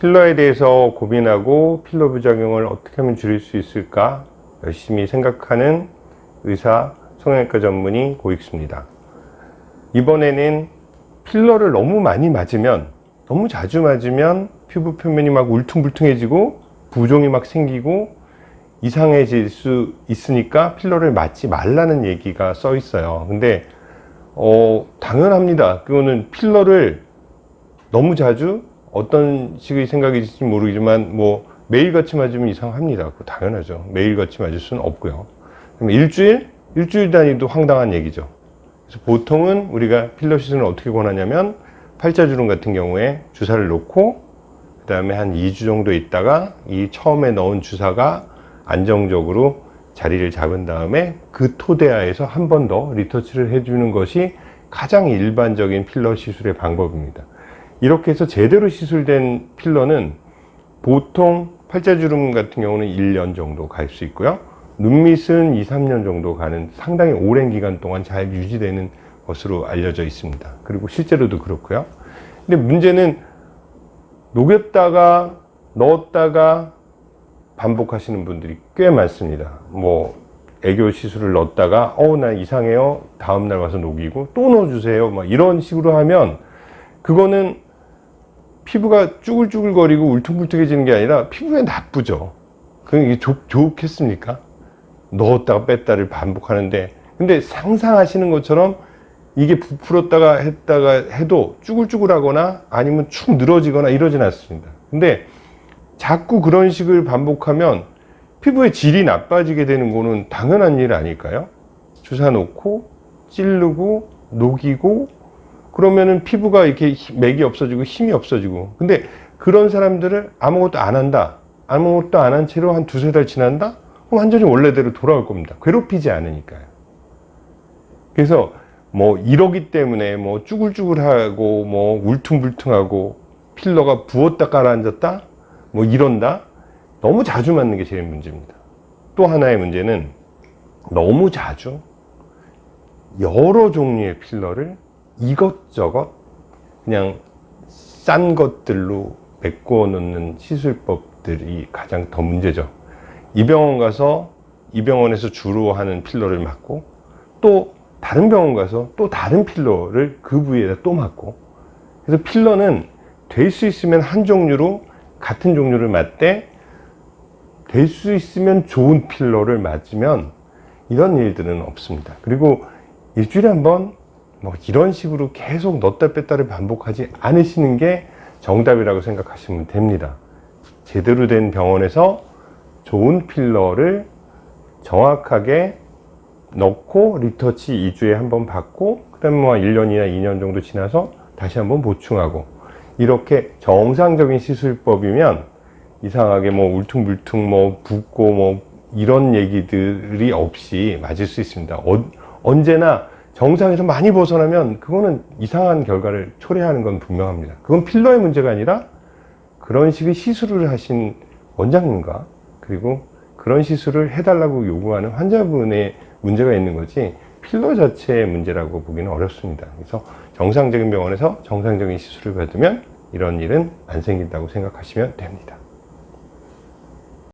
필러에 대해서 고민하고 필러 부작용을 어떻게 하면 줄일 수 있을까 열심히 생각하는 의사 성형외과 전문의 고익수입니다. 이번에는 필러를 너무 많이 맞으면 너무 자주 맞으면 피부 표면이 막 울퉁불퉁해지고 부종이 막 생기고 이상해질 수 있으니까 필러를 맞지 말라는 얘기가 써 있어요. 근데 어 당연합니다. 그거는 필러를 너무 자주 어떤 식의 생각일지 모르지만 뭐 매일같이 맞으면 이상합니다. 당연하죠. 매일같이 맞을 수는 없고요. 그럼 일주일? 일주일 단위도 황당한 얘기죠. 그래서 보통은 우리가 필러 시술을 어떻게 권하냐면 팔자주름 같은 경우에 주사를 놓고 그 다음에 한 2주 정도 있다가 이 처음에 넣은 주사가 안정적으로 자리를 잡은 다음에 그 토대하에서 한 번 더 리터치를 해주는 것이 가장 일반적인 필러 시술의 방법입니다. 이렇게 해서 제대로 시술된 필러는 보통 팔자주름 같은 경우는 1년 정도 갈 수 있고요. 눈밑은 2, 3년 정도 가는 상당히 오랜 기간 동안 잘 유지되는 것으로 알려져 있습니다. 그리고 실제로도 그렇고요. 근데 문제는 녹였다가 넣었다가 반복하시는 분들이 꽤 많습니다. 뭐 애교 시술을 넣었다가 어나 이상해요. 다음날 와서 녹이고 또 넣어주세요. 막 이런 식으로 하면 그거는 피부가 쭈글쭈글거리고 울퉁불퉁해지는 게 아니라 피부에 나쁘죠. 그게 게 좋, 좋겠습니까? 넣었다가 뺐다를 반복하는데 근데 상상하시는 것처럼 이게 부풀었다가 했다가 해도 쭈글쭈글하거나 아니면 축 늘어지거나 이러진 않습니다. 근데 자꾸 그런 식을 반복하면 피부의 질이 나빠지게 되는 거는 당연한 일 아닐까요? 주사 놓고 찌르고 녹이고 그러면은 피부가 이렇게 맥이 없어지고 힘이 없어지고. 근데 그런 사람들을 아무것도 안 한다. 아무것도 안 한 채로 한 두세 달 지난다? 완전히 원래대로 돌아올 겁니다. 괴롭히지 않으니까요. 그래서 뭐 이러기 때문에 뭐 쭈글쭈글하고 뭐 울퉁불퉁하고 필러가 부었다 가라앉았다? 뭐 이런다? 너무 자주 맞는 게 제일 문제입니다. 또 하나의 문제는 너무 자주 여러 종류의 필러를 이것저것 그냥 싼 것들로 메꿔 놓는 시술법들이 가장 더 문제죠. 이 병원 가서 이 병원에서 주로 하는 필러를 맞고 또 다른 병원 가서 또 다른 필러를 그 부위에다 또 맞고. 그래서 필러는 될 수 있으면 한 종류로 같은 종류를 맞되 될 수 있으면 좋은 필러를 맞으면 이런 일들은 없습니다. 그리고 일주일에 한번 뭐 이런 식으로 계속 넣다 뺐다를 반복하지 않으시는 게 정답이라고 생각하시면 됩니다. 제대로 된 병원에서 좋은 필러를 정확하게 넣고 리터치 2주에 한 번 받고 그 다음에 뭐 1년이나 2년 정도 지나서 다시 한번 보충하고. 이렇게 정상적인 시술법이면 이상하게 뭐 울퉁불퉁 뭐 붓고 뭐 이런 얘기들이 없이 맞을 수 있습니다. 어, 언제나 정상에서 많이 벗어나면 그거는 이상한 결과를 초래하는 건 분명합니다. 그건 필러의 문제가 아니라 그런 식의 시술을 하신 원장님과 그리고 그런 시술을 해달라고 요구하는 환자분의 문제가 있는 거지 필러 자체의 문제라고 보기는 어렵습니다. 그래서 정상적인 병원에서 정상적인 시술을 받으면 이런 일은 안 생긴다고 생각하시면 됩니다